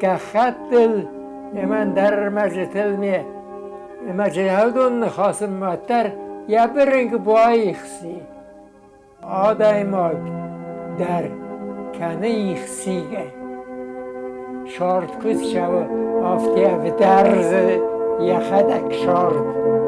كخط من در مجلس علمی مجهدون خاصم مدتر یه برنگ بوای خسی آدای ماگ در کنه خسیگه شارت کس شو آفتی در درز یخدک شارت